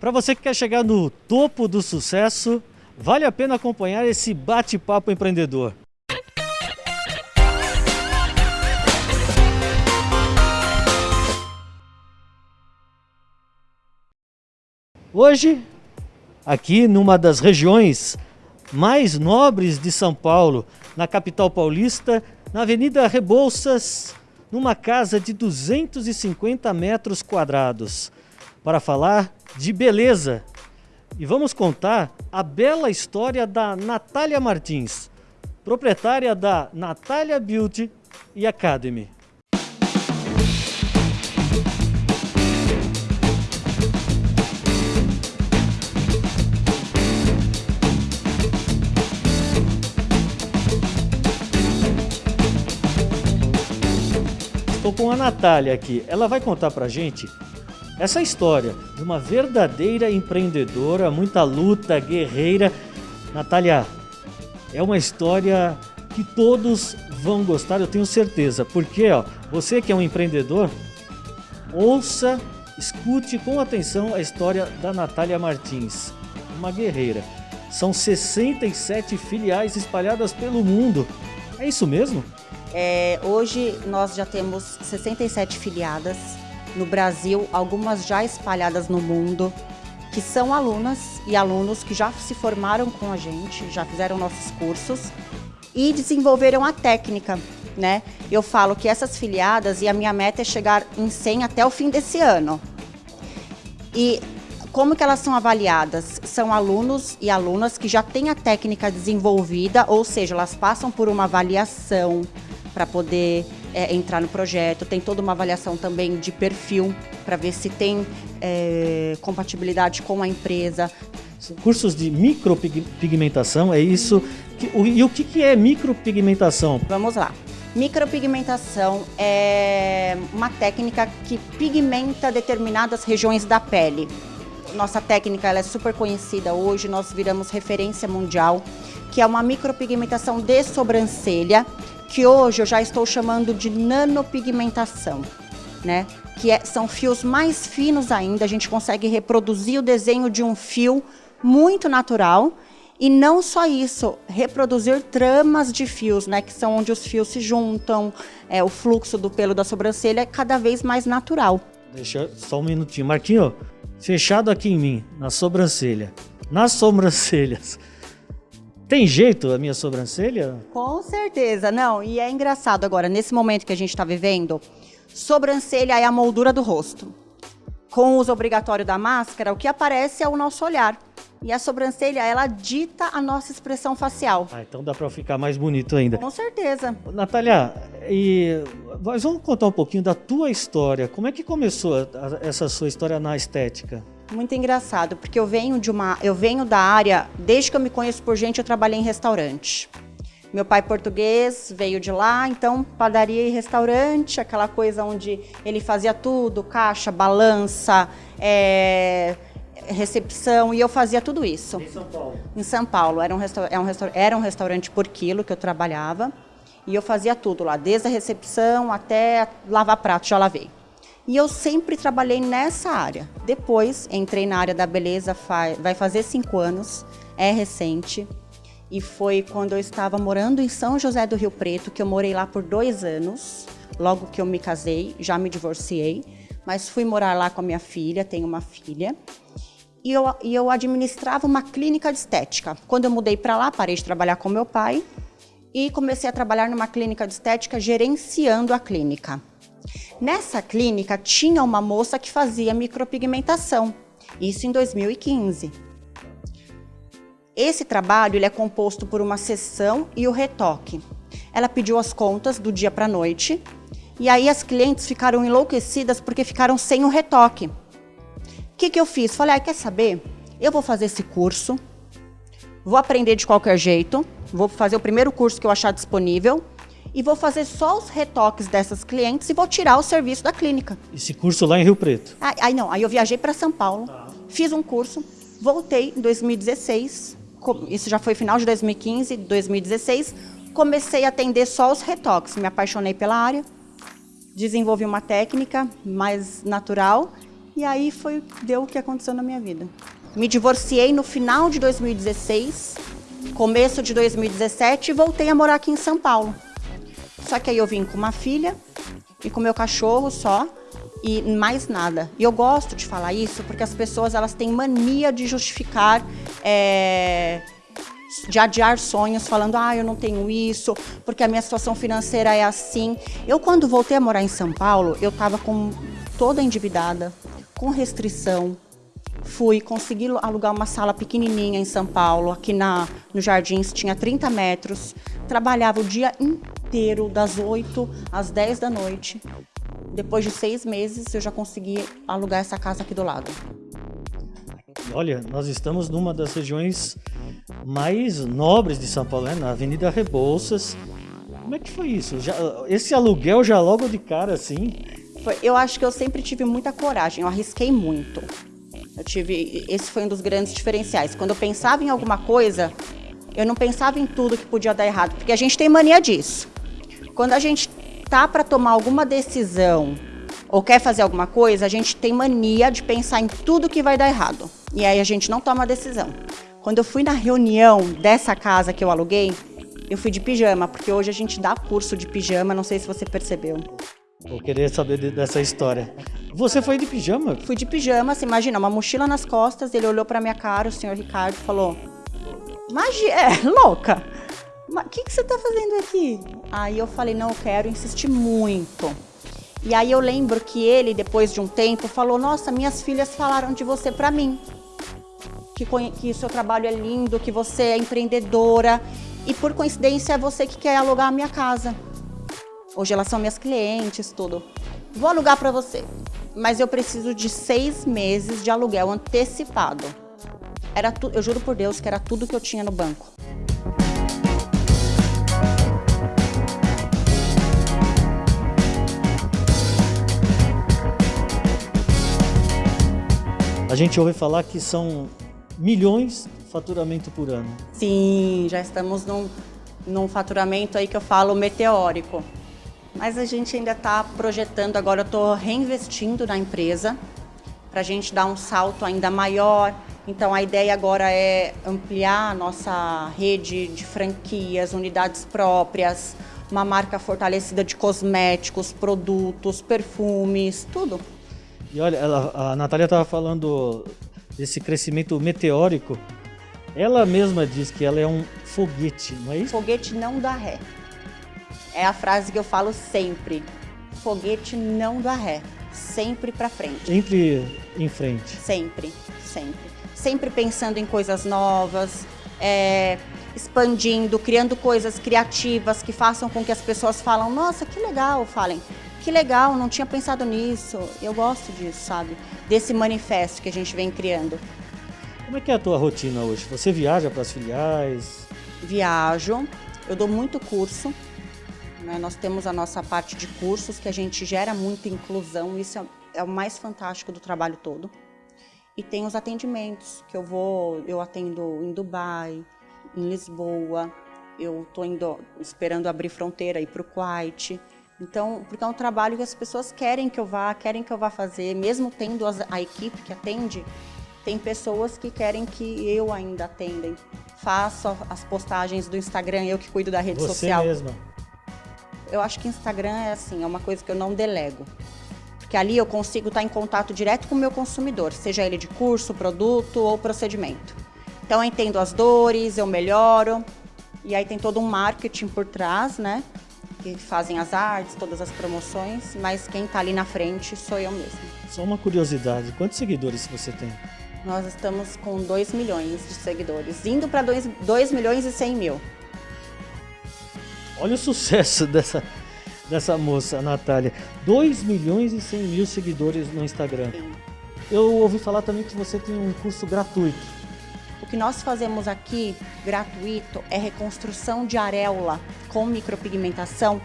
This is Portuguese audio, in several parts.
Para você que quer chegar no topo do sucesso, vale a pena acompanhar esse bate-papo empreendedor. Hoje, aqui numa das regiões mais nobres de São Paulo, na capital paulista, na Avenida Rebouças, numa casa de 250 metros quadrados, para falar de beleza. E vamos contar a bela história da Natália Martins, proprietária da Natália Beauty e Academy. Estou com a Natália aqui. Ela vai contar pra gente essa história de uma verdadeira empreendedora, muita luta, guerreira. Natália, é uma história que todos vão gostar, eu tenho certeza. Porque, ó, você que é um empreendedor, ouça, escute com atenção a história da Natália Martins, uma guerreira. São 67 filiais espalhadas pelo mundo. É isso mesmo? É, hoje nós já temos 67 filiadas no Brasil, algumas já espalhadas no mundo, que são alunas e alunos que já se formaram com a gente, já fizeram nossos cursos e desenvolveram a técnica. Né? Eu falo que essas filiadas, e a minha meta é chegar em 100 até o fim desse ano. E como que elas são avaliadas? São alunos e alunas que já têm a técnica desenvolvida, ou seja, elas passam por uma avaliação para poder é, entrar no projeto. Tem toda uma avaliação também de perfil para ver se tem é, compatibilidade com a empresa. Cursos de micropigmentação, é isso? E o que é micropigmentação? Vamos lá. Micropigmentação é uma técnica que pigmenta determinadas regiões da pele. Nossa técnica ela é super conhecida hoje, nós viramos referência mundial, que é uma micropigmentação de sobrancelha, que hoje eu já estou chamando de nanopigmentação, né? Que é, são fios mais finos ainda, a gente consegue reproduzir o desenho de um fio muito natural e não só isso, reproduzir tramas de fios, né, que são onde os fios se juntam, é, o fluxo do pelo da sobrancelha é cada vez mais natural. Deixa só um minutinho. Marquinho, fechado aqui em mim, na sobrancelha, nas sobrancelhas, tem jeito a minha sobrancelha? Com certeza, não. E é engraçado agora, nesse momento que a gente está vivendo, sobrancelha é a moldura do rosto. Com o uso obrigatório da máscara, o que aparece é o nosso olhar. E a sobrancelha, ela dita a nossa expressão facial. Ah, então dá para ficar mais bonito ainda. Com certeza. Natália, e vamos contar um pouquinho da tua história. Como é que começou essa sua história na estética? Muito engraçado, porque eu venho de uma, eu venho da área, desde que eu me conheço por gente, eu trabalhei em restaurante. Meu pai português veio de lá, então padaria e restaurante, aquela coisa onde ele fazia tudo, caixa, balança, é, recepção, e eu fazia tudo isso. Em São Paulo? Em São Paulo, era um, era, um era um restaurante por quilo que eu trabalhava, e eu fazia tudo lá, desde a recepção até lavar prato, já lavei. E eu sempre trabalhei nessa área. Depois entrei na área da beleza, vai fazer cinco anos, é recente. E foi quando eu estava morando em São José do Rio Preto, que eu morei lá por dois anos, logo que eu me casei, já me divorciei, mas fui morar lá com a minha filha, tenho uma filha. E eu, e eu administrava uma clínica de estética. Quando eu mudei para lá, parei de trabalhar com meu pai e comecei a trabalhar numa clínica de estética, gerenciando a clínica. Nessa clínica tinha uma moça que fazia micropigmentação, isso em 2015. Esse trabalho ele é composto por uma sessão e o retoque. Ela pediu as contas do dia para a noite e aí as clientes ficaram enlouquecidas porque ficaram sem o retoque. O que, que eu fiz? Falei, ah, quer saber? Eu vou fazer esse curso, vou aprender de qualquer jeito, vou fazer o primeiro curso que eu achar disponível e vou fazer só os retoques dessas clientes e vou tirar o serviço da clínica. Esse curso lá em Rio Preto? Aí, aí não, aí eu viajei para São Paulo, tá. fiz um curso, voltei em 2016, isso já foi final de 2015, 2016, comecei a atender só os retoques, me apaixonei pela área, desenvolvi uma técnica mais natural E aí foi deu o que aconteceu na minha vida. Me divorciei no final de 2016, começo de 2017 e voltei a morar aqui em São Paulo. Só que aí eu vim com uma filha e com meu cachorro só e mais nada. E eu gosto de falar isso porque as pessoas elas têm mania de justificar, é, de adiar sonhos, falando, ah, eu não tenho isso, porque a minha situação financeira é assim. Eu, quando voltei a morar em São Paulo, eu estava com toda endividada, com restrição. Fui, consegui alugar uma sala pequenininha em São Paulo, aqui na, no Jardins, tinha 30 metros. Trabalhava o dia inteiro, das 8 às 10 da noite. Depois de seis meses, eu já consegui alugar essa casa aqui do lado. Olha, nós estamos numa das regiões mais nobres de São Paulo, né? na Avenida Rebouças. Como é que foi isso? Já, esse aluguel já logo de cara assim? Eu acho que eu sempre tive muita coragem, eu arrisquei muito. Eu tive, esse foi um dos grandes diferenciais. Quando eu pensava em alguma coisa, eu não pensava em tudo que podia dar errado, porque a gente tem mania disso. Quando a gente tá para tomar alguma decisão ou quer fazer alguma coisa, a gente tem mania de pensar em tudo que vai dar errado. E aí a gente não toma decisão. Quando eu fui na reunião dessa casa que eu aluguei, eu fui de pijama, porque hoje a gente dá curso de pijama, não sei se você percebeu. Vou querer saber dessa história. Você foi de pijama? Fui de pijama, você imagina, uma mochila nas costas, ele olhou pra minha cara, o senhor Ricardo, falou: Magia, é, louca, o que, que você tá fazendo aqui? Aí eu falei: Não, eu quero, insisti muito. E aí eu lembro que ele, depois de um tempo, falou: Nossa, minhas filhas falaram de você pra mim. Que, que seu trabalho é lindo, que você é empreendedora. E por coincidência é você que quer alugar a minha casa. Hoje elas são minhas clientes, tudo. Vou alugar para você, mas eu preciso de seis meses de aluguel antecipado. Era tu, eu juro por Deus que era tudo que eu tinha no banco. A gente ouve falar que são milhões de faturamento por ano. Sim, já estamos num, num faturamento aí que eu falo meteórico mas a gente ainda está projetando, agora eu estou reinvestindo na empresa para a gente dar um salto ainda maior. Então a ideia agora é ampliar a nossa rede de franquias, unidades próprias, uma marca fortalecida de cosméticos, produtos, perfumes, tudo. E olha, ela, a Natália estava falando desse crescimento meteórico. Ela mesma diz que ela é um foguete, não é isso? Foguete não dá ré. É a frase que eu falo sempre. Foguete não dá ré, sempre para frente. Sempre em frente. Sempre, sempre. Sempre pensando em coisas novas, é, expandindo, criando coisas criativas que façam com que as pessoas falam, nossa, que legal, falem, que legal, não tinha pensado nisso. Eu gosto disso, sabe? Desse manifesto que a gente vem criando. Como é que é a tua rotina hoje? Você viaja para as filiais? Viajo, eu dou muito curso, né? Nós temos a nossa parte de cursos que a gente gera muita inclusão, isso é, é o mais fantástico do trabalho todo. E tem os atendimentos, que eu vou, eu atendo em Dubai, em Lisboa, eu estou esperando abrir fronteira, ir para o Kuwait. Então, porque é um trabalho que as pessoas querem que eu vá, querem que eu vá fazer, mesmo tendo a equipe que atende, tem pessoas que querem que eu ainda atenda. Faço as postagens do Instagram, eu que cuido da rede Você social. Você mesma? Eu acho que Instagram é assim, é uma coisa que eu não delego. Porque ali eu consigo estar em contato direto com o meu consumidor, seja ele de curso, produto ou procedimento. Então eu entendo as dores, eu melhoro. E aí tem todo um marketing por trás, né? Que fazem as artes, todas as promoções, mas quem está ali na frente sou eu mesma. Só uma curiosidade, quantos seguidores você tem? Nós estamos com 2 milhões de seguidores, indo para 2 milhões e 100 mil. Olha o sucesso dessa, dessa moça, a Natália. 2 milhões e 100 mil seguidores no Instagram. Sim. Eu ouvi falar também que você tem um curso gratuito. Que nós fazemos aqui, gratuito, é reconstrução de areola com micropigmentação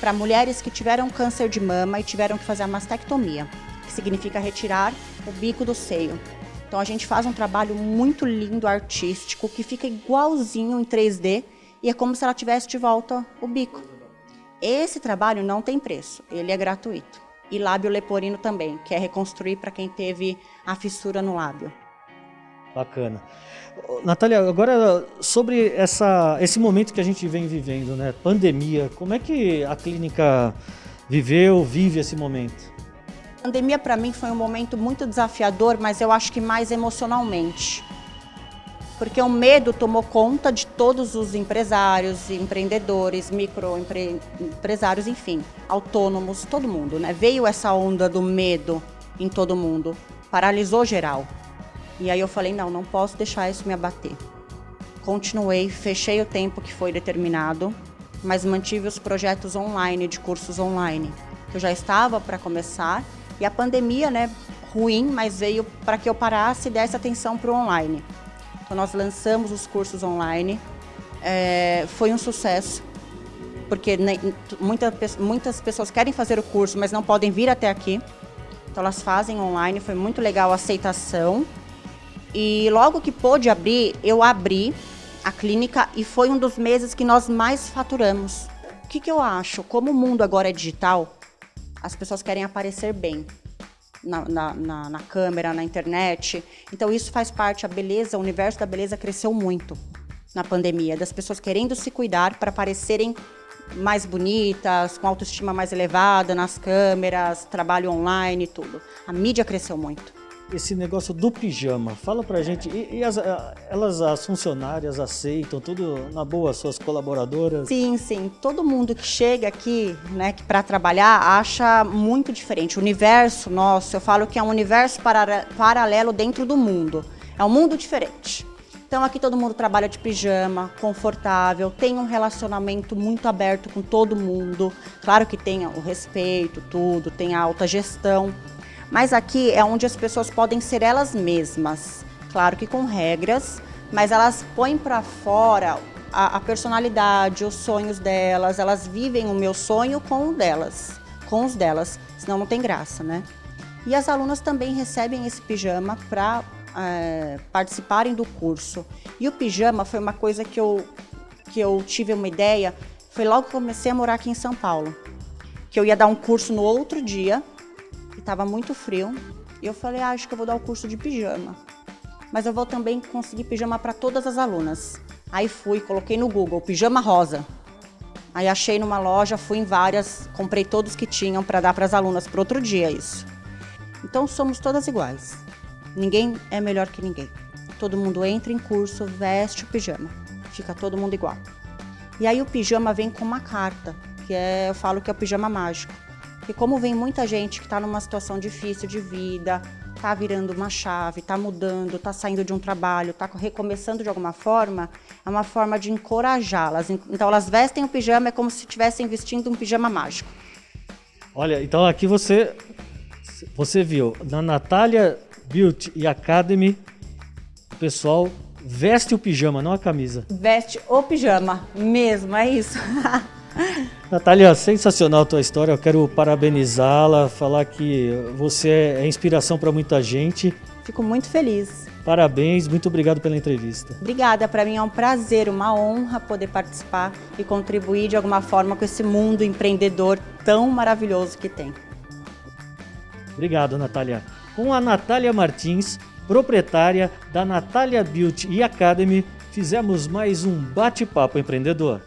para mulheres que tiveram câncer de mama e tiveram que fazer a mastectomia, que significa retirar o bico do seio. Então a gente faz um trabalho muito lindo, artístico, que fica igualzinho em 3D e é como se ela tivesse de volta o bico. Esse trabalho não tem preço, ele é gratuito. e lábio leporino também, que é reconstruir para quem teve a fissura no lábio. Bacana. Natália, agora sobre essa, esse momento que a gente vem vivendo, né? Pandemia, como é que a clínica viveu, vive esse momento? A pandemia para mim foi um momento muito desafiador, mas eu acho que mais emocionalmente. Porque o medo tomou conta de todos os empresários, empreendedores, microempresários, enfim, autônomos, todo mundo, né? Veio essa onda do medo em todo mundo, paralisou geral. E aí eu falei, não, não posso deixar isso me abater. Continuei, fechei o tempo que foi determinado, mas mantive os projetos online, de cursos online, que eu já estava para começar. E a pandemia, né, ruim, mas veio para que eu parasse e desse atenção para o online. Então nós lançamos os cursos online, é, foi um sucesso, porque ne, muita, muitas pessoas querem fazer o curso, mas não podem vir até aqui. Então elas fazem online, foi muito legal a aceitação. E logo que pôde abrir, eu abri a clínica e foi um dos meses que nós mais faturamos. O que, que eu acho? Como o mundo agora é digital, as pessoas querem aparecer bem na, na, na, na câmera, na internet. Então isso faz parte, a beleza, o universo da beleza cresceu muito na pandemia, das pessoas querendo se cuidar para parecerem mais bonitas, com autoestima mais elevada nas câmeras, trabalho online e tudo. A mídia cresceu muito esse negócio do pijama. Fala pra gente. E, e as, elas, as funcionárias, aceitam tudo na boa, suas colaboradoras? Sim, sim. Todo mundo que chega aqui, né, para trabalhar, acha muito diferente. O universo nosso, eu falo que é um universo para, paralelo dentro do mundo. É um mundo diferente. Então aqui todo mundo trabalha de pijama, confortável, tem um relacionamento muito aberto com todo mundo. Claro que tem o respeito, tudo, tem a alta gestão. Mas aqui é onde as pessoas podem ser elas mesmas, claro que com regras, mas elas põem para fora a, a, personalidade, os sonhos delas, elas vivem o meu sonho com o delas, com os delas, senão não tem graça, né? E as alunas também recebem esse pijama para é, participarem do curso. E o pijama foi uma coisa que eu, que eu tive uma ideia, foi logo que comecei a morar aqui em São Paulo, que eu ia dar um curso no outro dia, estava muito frio. E eu falei, ah, acho que eu vou dar o curso de pijama. Mas eu vou também conseguir pijama para todas as alunas. Aí fui, coloquei no Google, pijama rosa. Aí achei numa loja, fui em várias, comprei todos que tinham para dar para as alunas para outro dia isso. Então somos todas iguais. Ninguém é melhor que ninguém. Todo mundo entra em curso, veste o pijama. Fica todo mundo igual. E aí o pijama vem com uma carta, que é, eu falo que é o pijama mágico. E como vem muita gente que está numa situação difícil de vida, está virando uma chave, está mudando, está saindo de um trabalho, está recomeçando de alguma forma, é uma forma de encorajá-las. Então elas vestem o pijama, é como se estivessem vestindo um pijama mágico. Olha, então aqui você, você viu, na Natália Beauty e Academy, o pessoal veste o pijama, não a camisa. Veste o pijama, mesmo, é isso. Natália, sensacional a tua história. Eu quero parabenizá-la, falar que você é inspiração para muita gente. Fico muito feliz. Parabéns, muito obrigado pela entrevista. Obrigada, para mim é um prazer, uma honra poder participar e contribuir de alguma forma com esse mundo empreendedor tão maravilhoso que tem. Obrigado, Natália. Com a Natália Martins, proprietária da Natália Beauty e Academy, fizemos mais um bate-papo empreendedor.